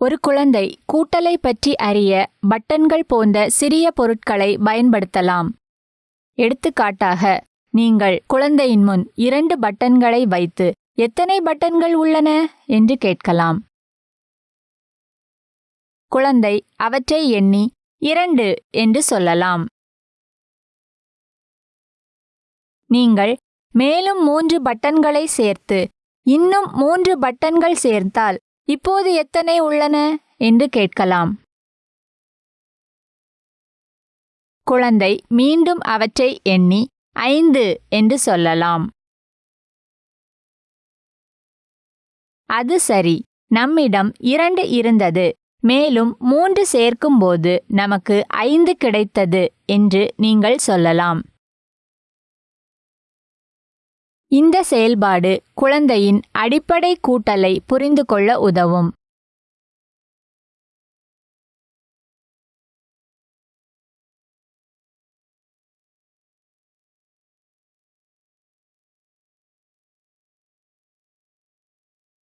ஒரு குழந்தை கூட்டலை பற்றி அறிய பட்டன்கள் போன்ற சிறிய பொருட்களை பயன்படுத்தலாம். எடுத்துக்காட்டாக நீங்கள் குழந்தையின் முன் இரண்டு பட்டன்களை வைத்து எத்தனை பட்டன்கள் உள்ளன என்று கேட்கலாம். குழந்தை அவற்றை எண்ணி இரண்டு என்று சொல்லலாம். நீங்கள் மேலும் மூன்று பட்டன்களை சேர்த்து இன்னும் மூன்று பட்டன்கள் சேர்த்தால் இப்போது எத்தனை உள்ளன? என்று கேட்கலாம். குழந்தை மீண்டும் அவற்றை எண்ணி ஐந்து என்று சொல்லலாம். அது சரி. நம்மிடம் இரண்டு இருந்தது. மேலும் மூன்று சேர்க்கும்போது நமக்கு ஐந்து கிடைத்தது என்று நீங்கள் சொல்லலாம். இந்த செயல்பாடு குழந்தையின் அடிப்படை கூட்டலை புரிந்து கொள்ள உதவும்.